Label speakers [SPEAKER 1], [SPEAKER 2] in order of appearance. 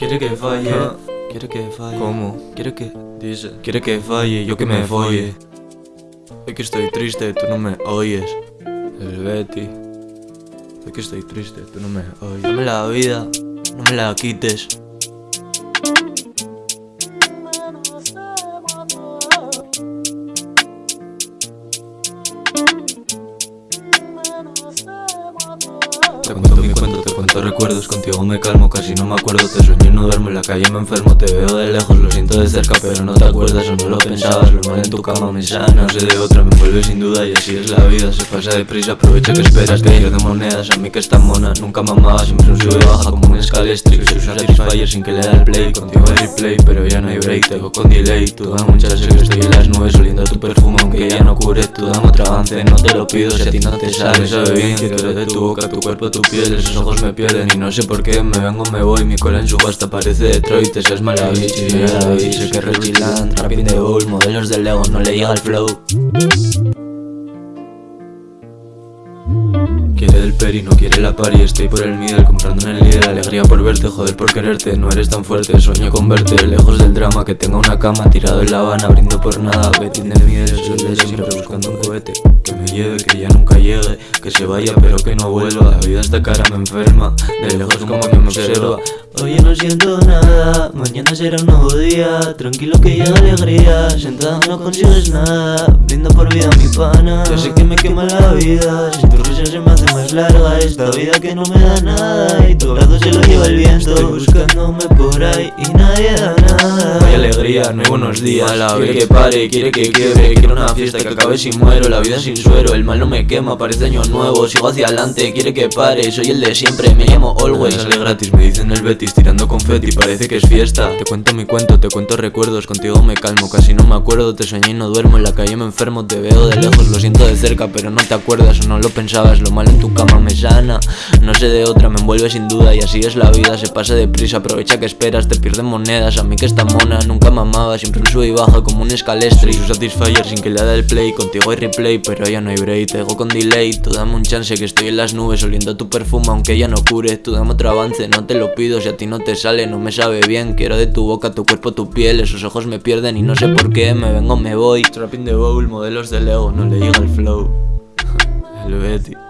[SPEAKER 1] Quiere que falle,
[SPEAKER 2] Ah.
[SPEAKER 1] quiere que falle.
[SPEAKER 2] ¿Cómo?
[SPEAKER 1] Quiere que,
[SPEAKER 2] Dice.
[SPEAKER 1] quiere que falle, yo que me folle. Hoy que estoy triste, tú no me oyes. El Betty. Hoy que estoy triste, tú no me oyes. Dame la vida, no me la quites. Te cuento mi cuento, te cuento recuerdos, contigo me calmo, casi no me acuerdo, te sueño y no duermo en la calle, me enfermo, te veo de lejos, lo siento de cerca, pero no te acuerdas o no lo pensabas, lo mal en tu cama me sana, no sé de otra, me envuelve sin duda y así es la vida, se pasa deprisa, aprovecha que esperas, que yo de monedas, a mí que está mona, nunca mamaba, siempre un sube baja como un scalestric, soy un satisfyer sin que le da el play, contigo hay replay, pero ya no hay break, te con delay, tú dame un chance que estoy en las nubes, oliendo tu perfume, aunque ya no cure, tú dame otro avance, no te lo pido si a ti no te sale, sabe bien, quiero de tu boca, tu cuerpo, tu piel, esos ojos me pierden y no sé por qué, me vengo, me voy, mi cola en subasta parece Detroit, esa es mala bitch, y sé que es rechilan, rapping de bowl, modelos de Lego, no le llega el flow. Quiere del peri, no quiere la pari. Estoy por el middle comprando en el líder Alegría por verte, joder por quererte. No eres tan fuerte, sueño con verte. Lejos del drama, que tenga una cama Tirado en la habana, brindo por nada. Betty de middle, soy el de siempre buscando un cohete. Que me lleve, que ya nunca llegue. Que se vaya pero que no vuelva. La vida esta cara me enferma. De lejos como que me observa Oye no siento nada, mañana será un nuevo día. Tranquilo que llega alegría, sentado no consigues nada. Brindo por vida mi pana, yo sé que me quema la vida Sin tu risa se me hace más larga. Esta vida que no me da nada Y tu brazo se lo lleva el viento, estoy buscándome por ahí y nadie da nada. Hay alegría, no hay buenos días, quiere que pare, quiere que quiebre. Quiero una fiesta que acabe si muero, la vida sin suero El mal no me quema, parece año nuevo, sigo hacia adelante. Quiere que pare, soy el de siempre, me llamo Always. Sale gratis, me dicen el Betis, tirando confeti, parece que es fiesta. Te cuento mi cuento, te cuento recuerdos, contigo me calmo Casi no me acuerdo, te soñé y no duermo En la calle me enfermo, te veo de lejos, lo siento cerca Pero no te acuerdas o no lo pensabas, lo malo en tu cama me sana. No sé de otra, me envuelve sin duda y así es la vida Se pasa deprisa, aprovecha que esperas, te pierden monedas A mí que está mona, nunca mamaba, siempre un sube y baja como un escalestri Soy un satisfyer sin que le da el play, contigo hay replay Pero ya no hay break, te dejo con delay Tú dame un chance que estoy en las nubes oliendo tu perfume aunque ya no cure Tú dame otro avance, no te lo pido si a ti no te sale, no me sabe bien Quiero de tu boca, tu cuerpo, tu piel, esos ojos me pierden y no sé por qué Me vengo, me voy. Trapping de bowl, modelos de Lego, no le llega el flow El Betty